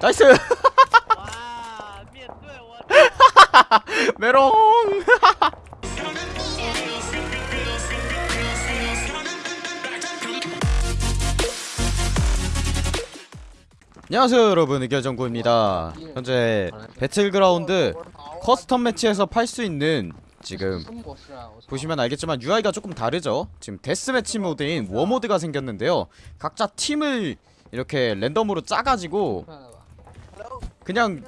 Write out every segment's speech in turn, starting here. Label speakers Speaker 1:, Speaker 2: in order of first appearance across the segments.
Speaker 1: nice! 와,
Speaker 2: 메롱! 안녕하세요 여러분 의견정구입니다 현재 배틀그라운드 custom match에서 팔 수 있는 지금 보시면 알겠지만 UI가 조금 다르죠 지금 데스매치 모드인 war mode가 생겼는데요 각자 팀을 이렇게 랜덤으로 짜가지고 그냥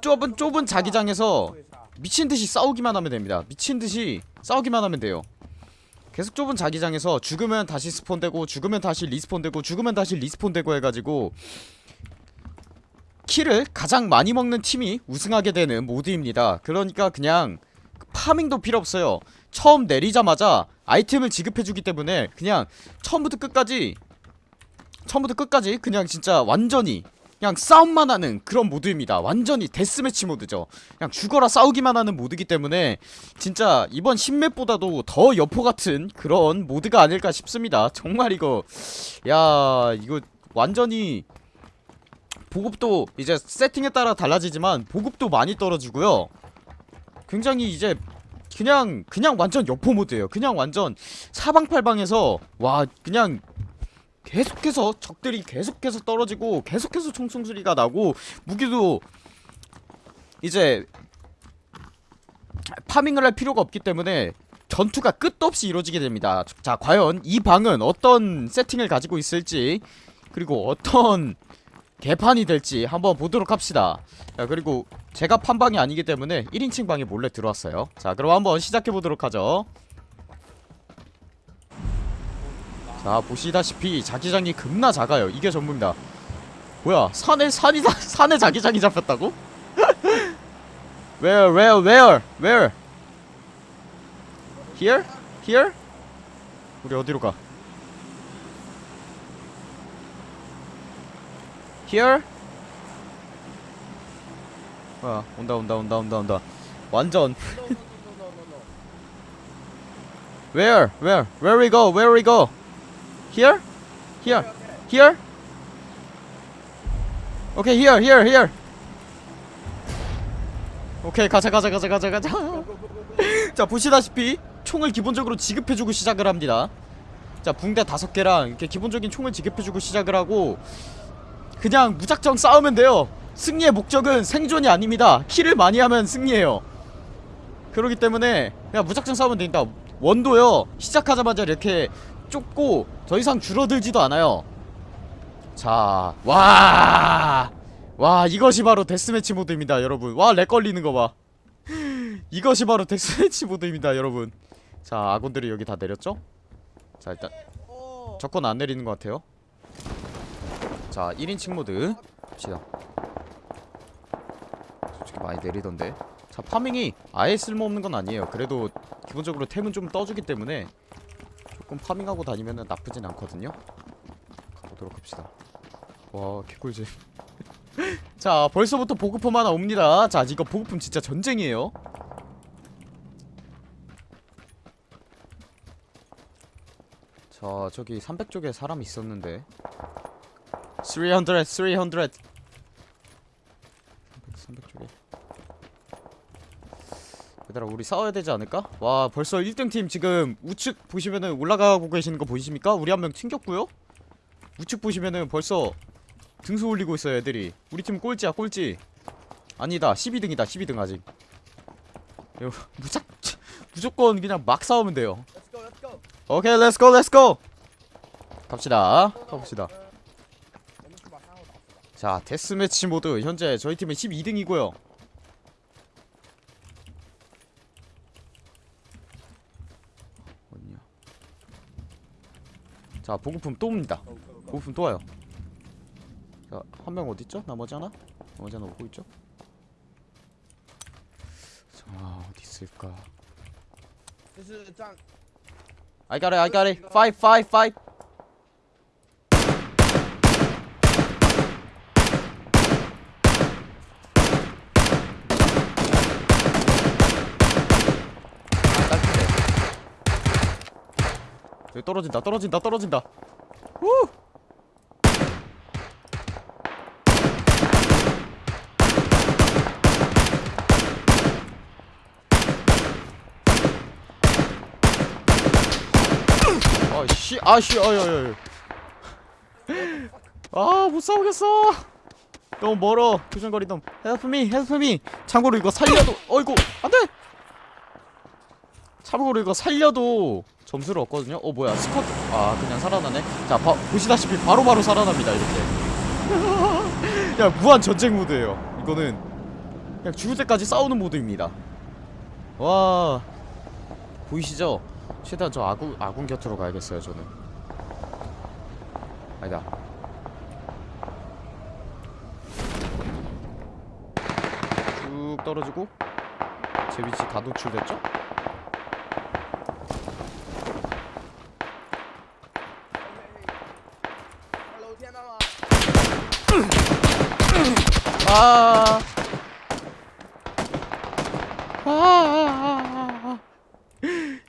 Speaker 2: 좁은 좁은 자기장에서 미친듯이 싸우기만 하면 됩니다. 미친듯이 싸우기만 하면 돼요. 계속 좁은 자기장에서 죽으면 다시 spawn되고 죽으면 다시 respawn되고 죽으면 다시 respawn되고 해가지고 kill을 가장 많이 먹는 팀이 우승하게 되는 모드입니다. 그러니까 그냥 farming도 필요 없어요. 처음 내리자마자 아이템을 지급해주기 때문에 그냥 처음부터 끝까지 처음부터 끝까지 그냥 진짜 완전히 그냥 싸움만 하는 그런 모드입니다. 완전히 데스매치 모드죠. 그냥 죽어라 싸우기만 하는 모드기 때문에 진짜 이번 신맵보다도 더 여포 같은 그런 모드가 아닐까 싶습니다. 정말 이거 야 이거 완전히 보급도 이제 세팅에 따라 달라지지만 보급도 많이 떨어지고요. 굉장히 이제 그냥 그냥 완전 여포 모드예요. 그냥 완전 사방팔방에서 와 그냥 계속해서 적들이 계속해서 떨어지고 계속해서 총총 소리가 나고 무기도 이제 파밍을 할 필요가 없기 때문에 전투가 끝도 없이 이루어지게 됩니다. 자 과연 이 방은 어떤 세팅을 가지고 있을지 그리고 어떤 개판이 될지 한번 보도록 합시다. 자 그리고 제가 판방이 아니기 때문에 1인칭 방에 몰래 들어왔어요. 자 그럼 한번 시작해보도록 하죠 자 보시다시피 자기장이 겁나 작아요 이게 전부입니다 뭐야 산에 산이 다- 산에 자기장이 잡혔다고? where where where where here here 우리 어디로 가 here 뭐야 온다 온다 온다 온다 온다 완전 where where where we go where we go Here? Here? Here? Okay, here, here, here. 오케이, 가자, 가자, 가자, 가자, 가자. 자, 보시다시피 총을 기본적으로 지급해주고 시작을 합니다. 자, 붕대 다섯 개랑 이렇게 기본적인 총을 지급해주고 시작을 하고 그냥 무작정 싸우면 돼요. 승리의 목적은 생존이 아닙니다. kill을 많이 하면 승리예요. 그렇기 때문에 그냥 무작정 싸우면 됩니다. 원도요. 시작하자마자 이렇게 좁고 더 이상 줄어들지도 않아요. 자, 와, 와 이것이 바로 데스매치 모드입니다 여러분. 와 lag 걸리는 거 봐. 이것이 바로 데스매치 모드입니다 여러분. 자 아군들이 여기 다 내렸죠? 자 일단 적군 안 내리는 것 같아요. 자 1인칭 모드 봅시다. 솔직히 많이 내리던데. 자 farming이 아예 쓸모없는 건 아니에요. 그래도 기본적으로 템은 좀 떠주기 때문에 조금 farming하고 다니면 나쁘진 않거든요. 가보도록 합시다. 와 개꿀잼. 자 벌써부터 보급품 하나 옵니다. 자 이거 보급품 진짜 전쟁이에요. 자 저기 300쪽에 사람 있었는데. 300 300 300쪽에 얘들아 우리 싸워야 되지 않을까? 와 벌써 1등팀 지금 우측 보시면은 올라가고 계시는 거 보이십니까? 우리 한 명 튕겼고요. 우측 보시면은 벌써 등수 올리고 있어요 애들이. 우리 팀 꼴찌야 꼴찌. 아니다 12등이다 12등 아직. 무작 무조건 그냥 막 싸우면 돼요. 오케이 let's go let's go 갑시다 가봅시다. 자 데스매치 모드. 현재 저희 팀은 12등이고요 자 보급품 또 옵니다 보급품 또 와요 자 한 명 어디있죠? 나머지 하나? 나머지 하나 오고 있죠? 자 어디 있을까 I got it I got it 5 5 떨어진다 떨어진다 떨어진다. 우! 아씨 아씨 아야야야 아 못싸우겠어. 너무 멀어. 교정거리 너무 헬프미 헬프미 참고로 이거 살려도 어이구 안돼! 참고로 이거 살려도 점수를 얻거든요. 어 뭐야 스쿼트. 아 그냥 살아나네. 자 바, 보시다시피 바로 바로 살아납니다 이렇게. 야 무한 전쟁 모드예요. 이거는 그냥 죽을 때까지 싸우는 모드입니다. 와 보이시죠? 최대한 저 아군 아군 곁으로 가야겠어요 저는. 아니다. 쭉 떨어지고 제 위치 다 노출됐죠? 아. 아, 아, 아, 아.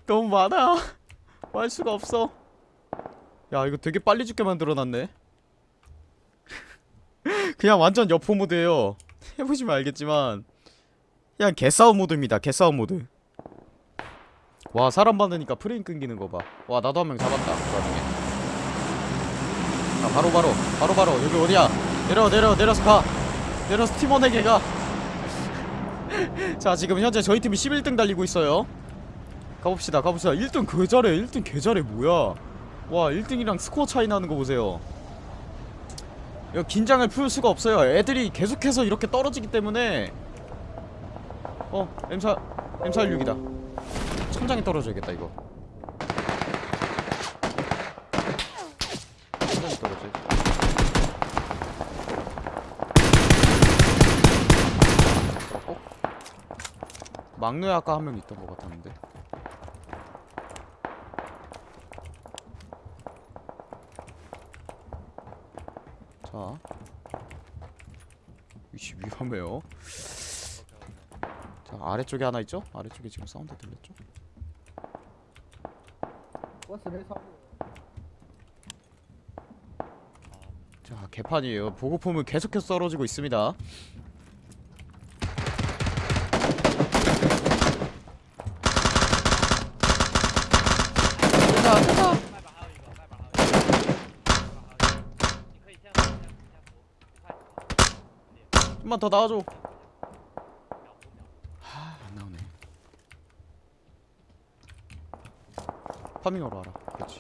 Speaker 2: 너무 많아. 할 수가 없어. 야, 이거 되게 빨리 죽게 만들어놨네. 그냥 완전 여포 모드예요. 해보시면 알겠지만 그냥 개싸움 모드입니다. 개싸움 모드. 와, 사람 많으니까 프레임 끊기는 거 봐. 와, 나도 한 명 잡았다. 그 와중에. 자, 바로 바로 바로 바로 여기 어디야? 내려 내려 내려서 가. 내려서 팀원에게 가. 자 지금 현재 저희 팀이 11등 달리고 있어요. 가봅시다 가봅시다. 1등 그 잘해 1등 개 잘해 뭐야? 와 1등이랑 스코어 차이 나는 거 보세요. 이거 긴장을 풀 수가 없어요. 애들이 계속해서 이렇게 떨어지기 때문에 어 M4 M416이다. 천장에 떨어져야겠다 이거. 천장에 떨어져. 어? 막내 아까 한 명 있던 것 같았는데. 자. 위치 위험해요. 자 아래쪽에 하나 있죠? 아래쪽에 지금 사운드 들렸죠? 자 개판이에요. 보급품은 계속해서 떨어지고 있습니다. 한판 더 나와줘. 하.. 안나오네. 파밍하러 와라. 그렇지.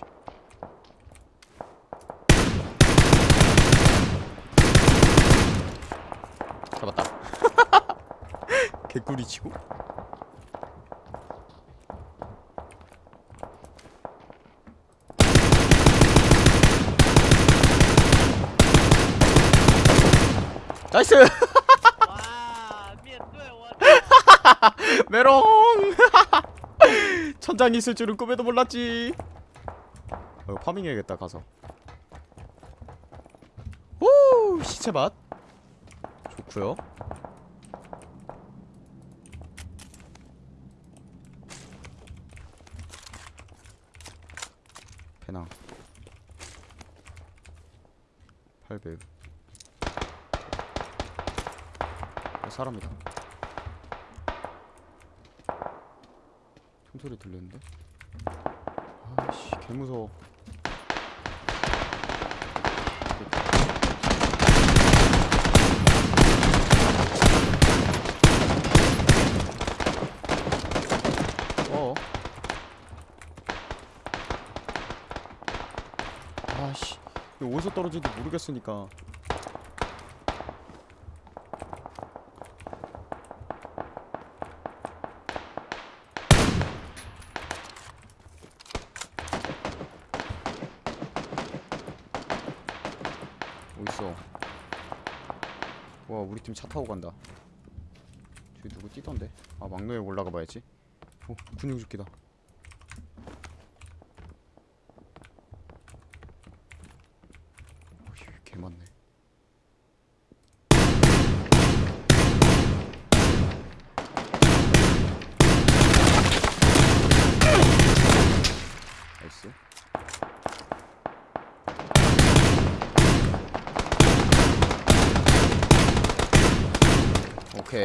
Speaker 2: 잡았다. 개꿀이 치고? 나이스! 천장이 있을 줄은 꿈에도 몰랐지. 어, 파밍해야겠다 가서. 오 시체맛. 좋구요. 배낭 800 어, 사람이다 소리 들렸는데? 아씨 개무서워. 어? 아씨 어디서 떨어질지 모르겠으니까 어딨어. 와 우리 팀 차 타고 간다. 저기 누구 뛰던데? 아 막로에 올라가 봐야지. 오 근육 죽기다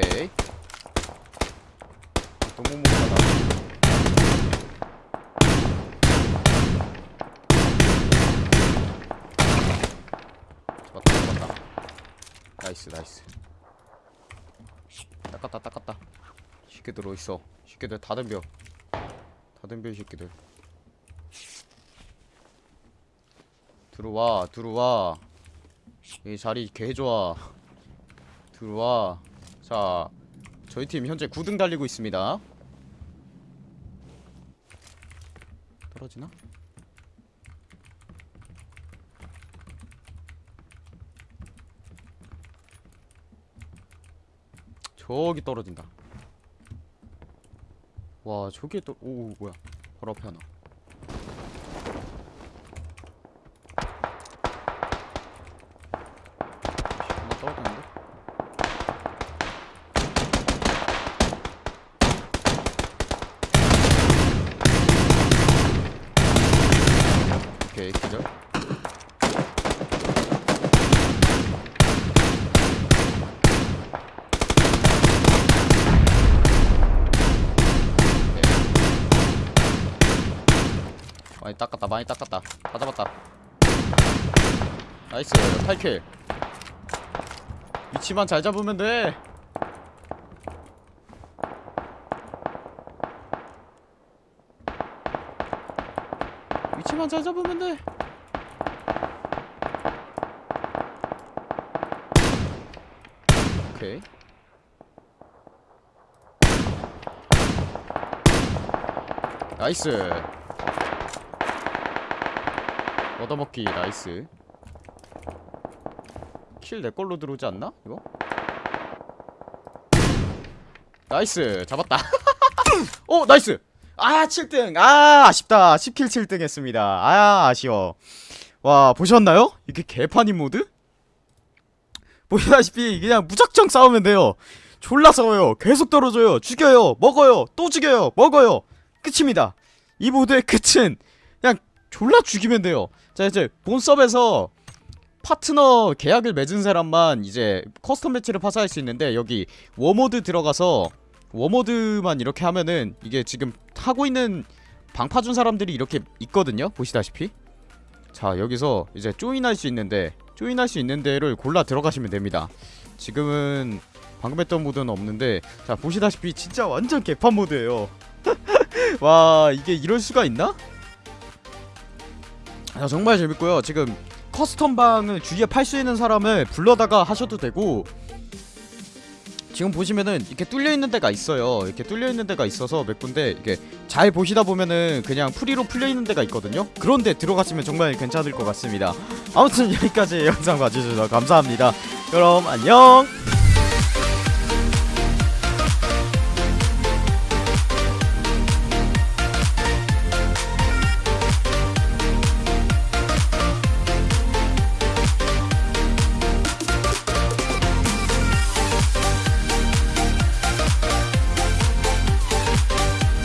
Speaker 2: 오케이 동공목가 나 잡았다 잡았다. 나이스 나이스. 닦았다 닦았다. 쉽게들 어있어. 쉽게들 다 덤벼. 다 덤벼 쉽게들. 들어와 들어와. 이 자리 개좋아. 들어와. 자 저희 팀 현재 9등 달리고 있습니다. 떨어지나? 저기 떨어진다. 와 저기에 또오 뭐야? 바로 앞에 하나 한번 떨어졌는데? 오케이 기절 많이 닦았다. 많이 닦았다. 다 잡았다. 나이스. 탈킬. 위치만 잘 잡으면 돼. 위치만 잘 잡으면 돼. 오케이. 나이스 얻어먹기 nice. kill 내 걸로 들어오지 않나? 이거? nice! 잡았다. 오 nice! 아 7등! 아 아쉽다. 10 kill 7등 했습니다. 아 아쉬워. 와 보셨나요? 이게 개판인 모드? 보시다시피 그냥 무작정 싸우면 돼요. 졸라 싸워요. 계속 떨어져요. 죽여요. 먹어요. 또 죽여요. 먹어요. 끝입니다. 이 모드의 끝은 졸라 죽이면 돼요. 자 이제 본섭에서 파트너 계약을 맺은 사람만 이제 custom match를 파서할 수 있는데 여기 war mode 들어가서 war mode만 이렇게 하면은 이게 지금 하고 있는 방 파준 사람들이 이렇게 있거든요. 보시다시피. 자 여기서 이제 join할 수 있는데 join할 수 있는 데를 골라 들어가시면 됩니다. 지금은 방금 했던 모드는 없는데 자 보시다시피 진짜 완전 개판 모드예요. 와 이게 이럴 수가 있나? 아, 정말 재밌고요. 지금 custom 방을 주위에 팔 수 있는 사람을 불러다가 하셔도 되고 지금 보시면은 이렇게 뚫려 있는 데가 있어요. 이렇게 뚫려 있는 데가 있어서 몇 군데 이게 잘 보시다 보면은 그냥 free로 풀려 있는 데가 있거든요. 그런데 들어가시면 정말 괜찮을 것 같습니다. 아무튼 여기까지 영상 봐주셔서 감사합니다. 그럼 안녕.